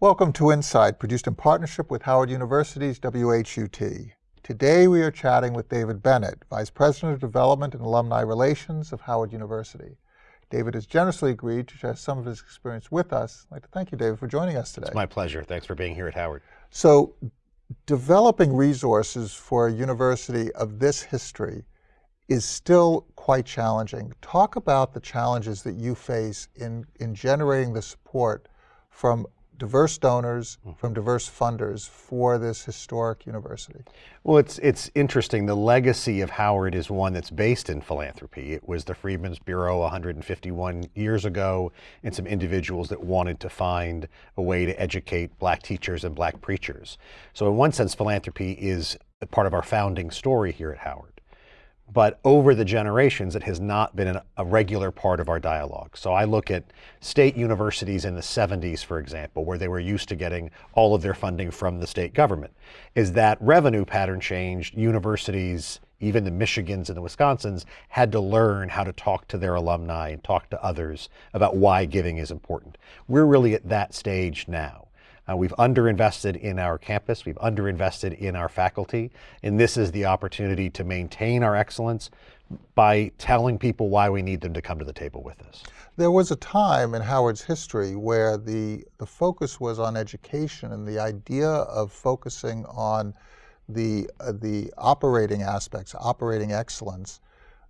Welcome to Insight, produced in partnership with Howard University's WHUT. Today we are chatting with David Bennett, Vice President of Development and Alumni Relations of Howard University. David has generously agreed to share some of his experience with us. I'd like to thank you, David, for joining us today. It's my pleasure. Thanks for being here at Howard. So, developing resources for a university of this history is still quite challenging. Talk about the challenges that you face in, in generating the support from diverse donors, mm-hmm. from diverse funders for this historic university? Well, it's, it's interesting. The legacy of Howard is one that's based in philanthropy. It was the Freedmen's Bureau 151 years ago and some individuals that wanted to find a way to educate black teachers and black preachers. So in one sense, philanthropy is part of our founding story here at Howard but over the generations, it has not been an, a regular part of our dialogue. So I look at state universities in the 70s, for example, where they were used to getting all of their funding from the state government. Is that revenue pattern changed, universities, even the Michigans and the Wisconsins, had to learn how to talk to their alumni and talk to others about why giving is important. We're really at that stage now. Uh, we've underinvested in our campus, we've underinvested in our faculty, and this is the opportunity to maintain our excellence by telling people why we need them to come to the table with us. There was a time in Howard's history where the, the focus was on education and the idea of focusing on the, uh, the operating aspects, operating excellence,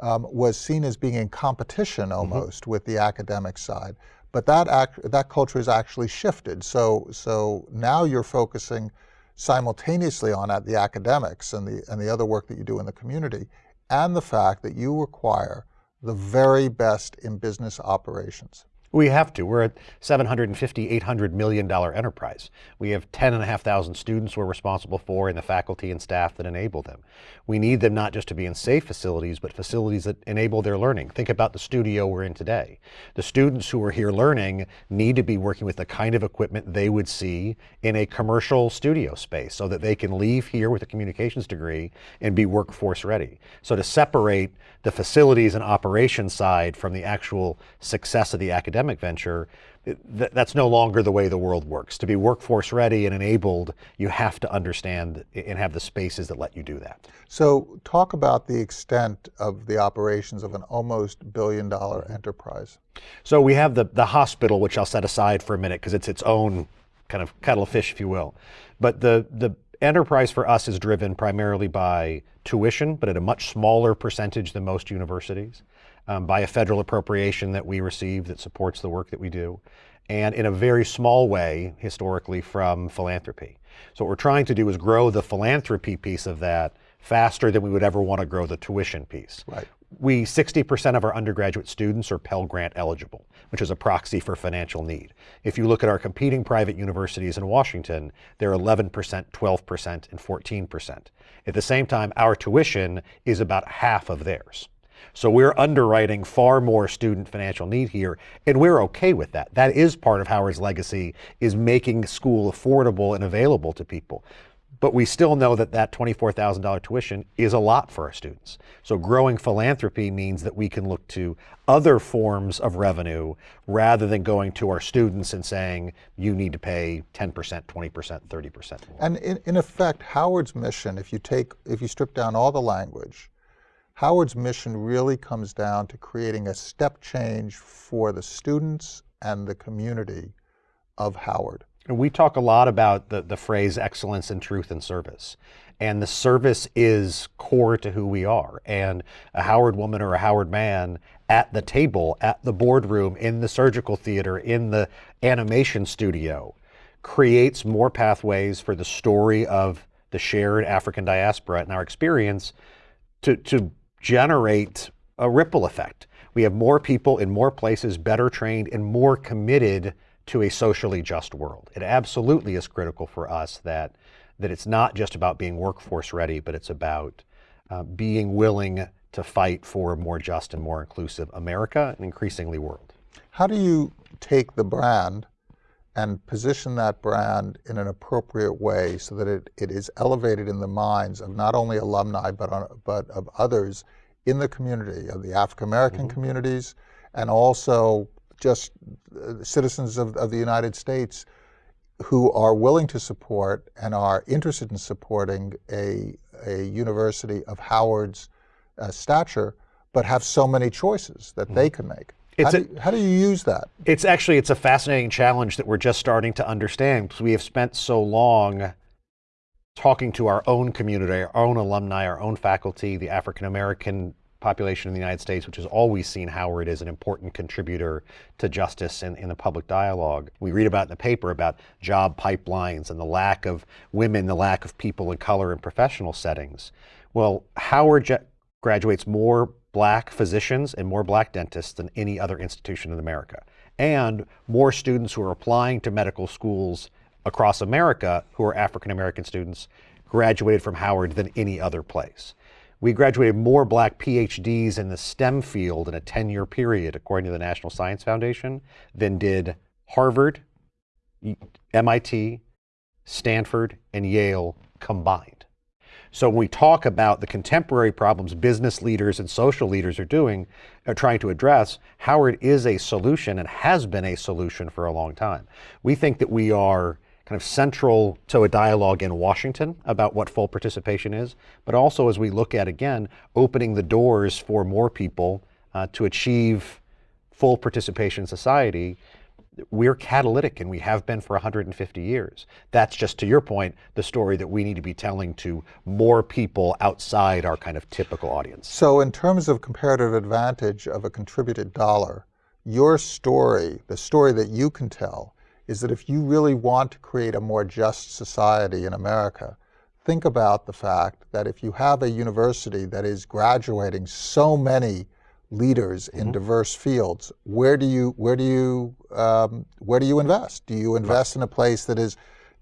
um, was seen as being in competition mm-hmm. almost mm -hmm. with the academic side. But that, act, that culture has actually shifted. So, so now you're focusing simultaneously on at the academics and the, and the other work that you do in the community, and the fact that you require the very best in business operations. We have to. We're a 750, 800 million dollar enterprise. We have 10 and a half thousand students we're responsible for and the faculty and staff that enable them. We need them not just to be in safe facilities, but facilities that enable their learning. Think about the studio we're in today. The students who are here learning need to be working with the kind of equipment they would see in a commercial studio space so that they can leave here with a communications degree and be workforce ready. So to separate the facilities and operations side from the actual success of the academic academic venture, th that's no longer the way the world works. To be workforce ready and enabled, you have to understand and have the spaces that let you do that. So talk about the extent of the operations of an almost billion dollar enterprise. So we have the, the hospital, which I'll set aside for a minute because it's its own kind of kettle of fish, if you will. But the, the enterprise for us is driven primarily by tuition, but at a much smaller percentage than most universities um, by a federal appropriation that we receive that supports the work that we do, and in a very small way, historically, from philanthropy. So what we're trying to do is grow the philanthropy piece of that faster than we would ever want to grow the tuition piece. Right. We, 60% of our undergraduate students are Pell Grant eligible, which is a proxy for financial need. If you look at our competing private universities in Washington, they're 11%, 12%, and 14%. At the same time, our tuition is about half of theirs. So we're underwriting far more student financial need here, and we're okay with that. That is part of Howard's legacy, is making school affordable and available to people. But we still know that that $24,000 tuition is a lot for our students. So growing philanthropy means that we can look to other forms of revenue rather than going to our students and saying, you need to pay 10%, 20%, 30% more. And in, in effect, Howard's mission, if you take, if you strip down all the language, Howard's mission really comes down to creating a step change for the students and the community of Howard. And we talk a lot about the, the phrase excellence in truth and service. And the service is core to who we are. And a Howard woman or a Howard man at the table, at the boardroom, in the surgical theater, in the animation studio, creates more pathways for the story of the shared African diaspora and our experience to, to generate a ripple effect. We have more people in more places, better trained and more committed to a socially just world. It absolutely is critical for us that, that it's not just about being workforce ready, but it's about uh, being willing to fight for a more just and more inclusive America and increasingly world. How do you take the brand and position that brand in an appropriate way so that it, it is elevated in the minds of not only alumni, but, on, but of others in the community, of the African-American mm -hmm. communities, and also just uh, citizens of, of the United States who are willing to support and are interested in supporting a, a university of Howard's uh, stature, but have so many choices that they can make. How do, you, how do, you, use that? It's actually it's a fascinating challenge that we're just starting to understand because we have spent so long talking to our own community, our own alumni, our own faculty, the African American population in the United States, which has always seen Howard as an important contributor to justice in, in the public dialogue. We read about in the paper about job pipelines and the lack of women, the lack of people of color in professional settings. Well, Howard graduates more black physicians and more black dentists than any other institution in America. And more students who are applying to medical schools across America who are African American students graduated from Howard than any other place. We graduated more black PhDs in the STEM field in a 10 year period, according to the National Science Foundation, than did Harvard, MIT, Stanford, and Yale combined. So when we talk about the contemporary problems business leaders and social leaders are doing, are trying to address, Howard is a solution and has been a solution for a long time. We think that we are kind of central to a dialogue in Washington about what full participation is, but also as we look at, again, opening the doors for more people uh, to achieve full participation in society, we're catalytic and we have been for 150 years. That's just to your point, the story that we need to be telling to more people outside our kind of typical audience. So in terms of comparative advantage of a contributed dollar, your story, the story that you can tell, is that if you really want to create a more just society in America, think about the fact that if you have a university that is graduating so many leaders in mm -hmm. diverse fields, where do you where do you um, where do you invest? Do you invest right. in a place that is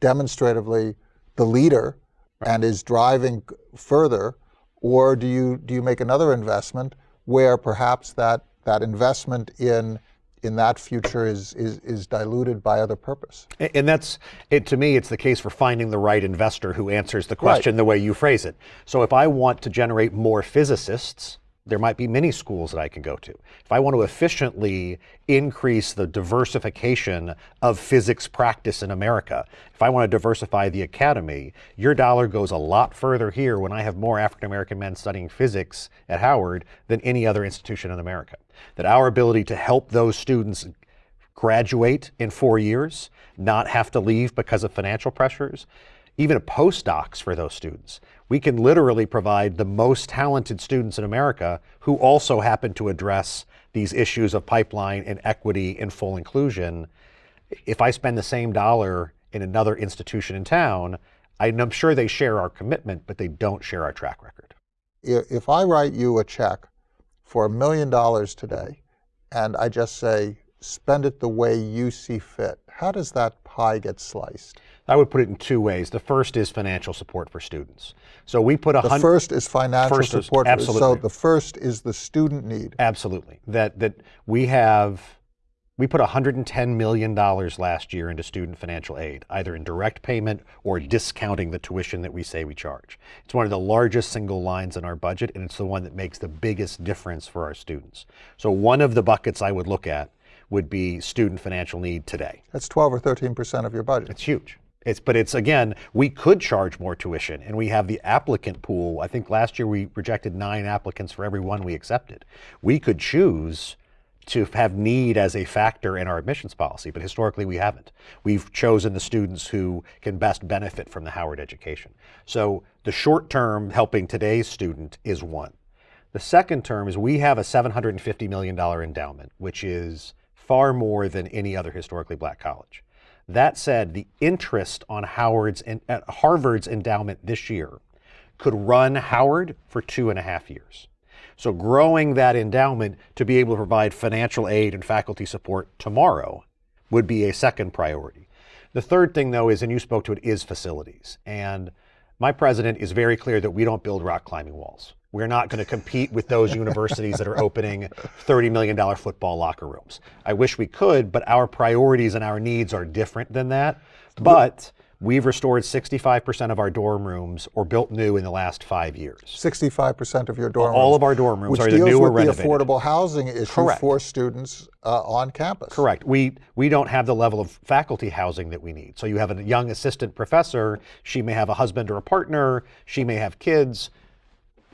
demonstratively the leader right. and is driving further, or do you do you make another investment where perhaps that that investment in in that future is, is, is diluted by other purpose. And that's, it, to me, it's the case for finding the right investor who answers the question right. the way you phrase it. So if I want to generate more physicists, there might be many schools that I can go to. If I want to efficiently increase the diversification of physics practice in America, if I want to diversify the academy, your dollar goes a lot further here when I have more African American men studying physics at Howard than any other institution in America. That our ability to help those students graduate in four years, not have to leave because of financial pressures, even a postdocs for those students. We can literally provide the most talented students in America who also happen to address these issues of pipeline and equity and full inclusion. If I spend the same dollar in another institution in town, I'm sure they share our commitment, but they don't share our track record. If I write you a check for a million dollars today, and I just say, spend it the way you see fit, how does that pie get sliced? I would put it in two ways. The first is financial support for students. So we put a The first is financial first support. Is, absolutely. So the first is the student need. Absolutely. That that we have we put $110 million last year into student financial aid, either in direct payment or discounting the tuition that we say we charge. It's one of the largest single lines in our budget, and it's the one that makes the biggest difference for our students. So one of the buckets I would look at would be student financial need today. That's 12 or 13% of your budget. It's huge. It's, but it's again, we could charge more tuition and we have the applicant pool. I think last year we rejected nine applicants for every one we accepted. We could choose to have need as a factor in our admissions policy, but historically we haven't. We've chosen the students who can best benefit from the Howard education. So the short term helping today's student is one. The second term is we have a $750 million endowment, which is far more than any other historically black college. That said, the interest on Howard's uh, Harvard's endowment this year could run Howard for two and a half years. So growing that endowment to be able to provide financial aid and faculty support tomorrow would be a second priority. The third thing though is, and you spoke to it, is facilities. And my president is very clear that we don't build rock climbing walls. We're not going to compete with those universities that are opening $30 million football locker rooms. I wish we could, but our priorities and our needs are different than that. But We've restored 65% of our dorm rooms or built new in the last five years. 65% of your dorm All rooms, of our dorm rooms which are deals new or with the affordable housing issue Correct. for students uh, on campus. Correct. We we don't have the level of faculty housing that we need. So you have a young assistant professor. She may have a husband or a partner. She may have kids.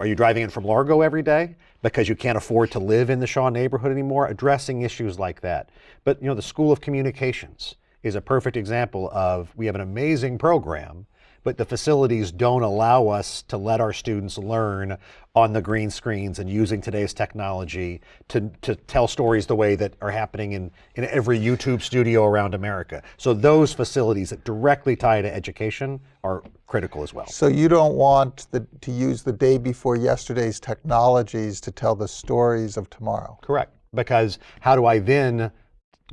Are you driving in from Largo every day because you can't afford to live in the Shaw neighborhood anymore? Addressing issues like that. But you know, the School of Communications is a perfect example of we have an amazing program, but the facilities don't allow us to let our students learn on the green screens and using today's technology to, to tell stories the way that are happening in, in every YouTube studio around America. So those facilities that directly tie to education are critical as well. So you don't want the, to use the day before yesterday's technologies to tell the stories of tomorrow. Correct. Because how do I then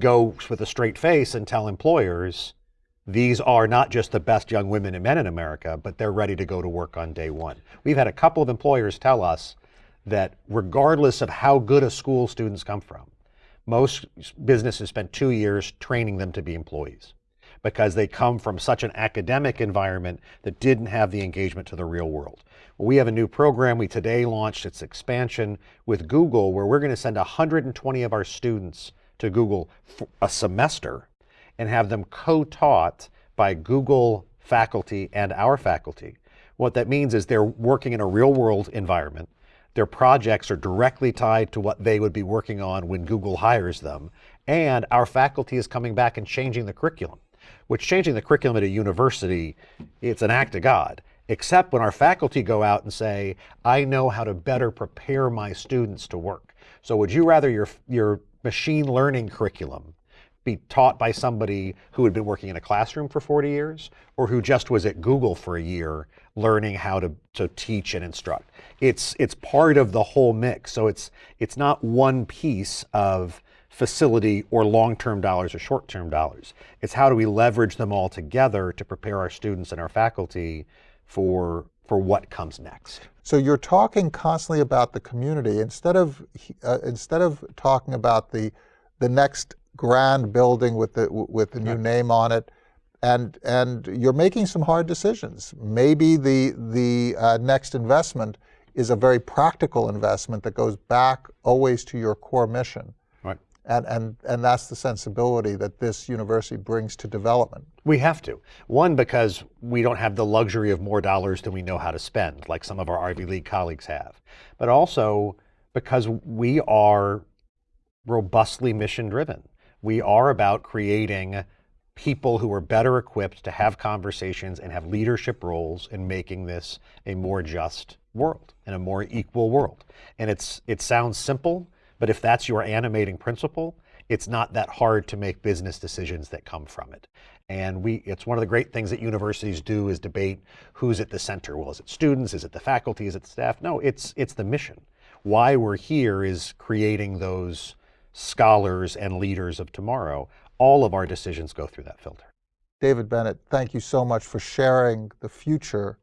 go with a straight face and tell employers these are not just the best young women and men in America, but they're ready to go to work on day one? We've had a couple of employers tell us that regardless of how good a school students come from, most businesses spend two years training them to be employees because they come from such an academic environment that didn't have the engagement to the real world. We have a new program. We today launched its expansion with Google, where we're going to send 120 of our students to Google a semester and have them co-taught by Google faculty and our faculty. What that means is they're working in a real world environment. Their projects are directly tied to what they would be working on when Google hires them. And our faculty is coming back and changing the curriculum, which changing the curriculum at a university, it's an act of God. Except when our faculty go out and say, I know how to better prepare my students to work. So would you rather your, your machine learning curriculum be taught by somebody who had been working in a classroom for 40 years or who just was at Google for a year learning how to, to teach and instruct. It's, it's part of the whole mix. So it's, it's not one piece of facility or long-term dollars or short-term dollars. It's how do we leverage them all together to prepare our students and our faculty for, for what comes next. So you're talking constantly about the community instead of uh, instead of talking about the the next grand building with the with the new name on it, and and you're making some hard decisions. Maybe the the uh, next investment is a very practical investment that goes back always to your core mission. Right. And, and, and that's the sensibility that this university brings to development. We have to. One, because we don't have the luxury of more dollars than we know how to spend, like some of our Ivy League colleagues have. But also because we are robustly mission driven. We are about creating people who are better equipped to have conversations and have leadership roles in making this a more just world and a more equal world. And it's it sounds simple, but if that's your animating principle, it's not that hard to make business decisions that come from it. And we, it's one of the great things that universities do is debate who's at the center. Well, is it students? Is it the faculty? Is it the staff? No, it's, it's the mission. Why we're here is creating those scholars and leaders of tomorrow. All of our decisions go through that filter. David Bennett, thank you so much for sharing the future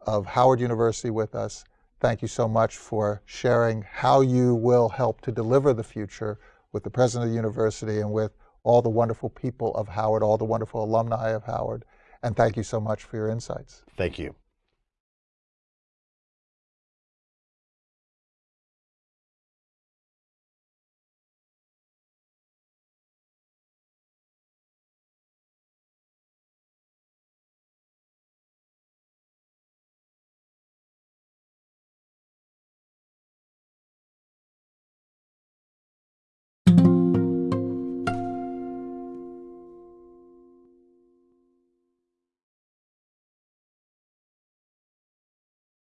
of Howard University with us. Thank you so much for sharing how you will help to deliver the future with the president of the university and with all the wonderful people of Howard, all the wonderful alumni of Howard. And thank you so much for your insights. Thank you.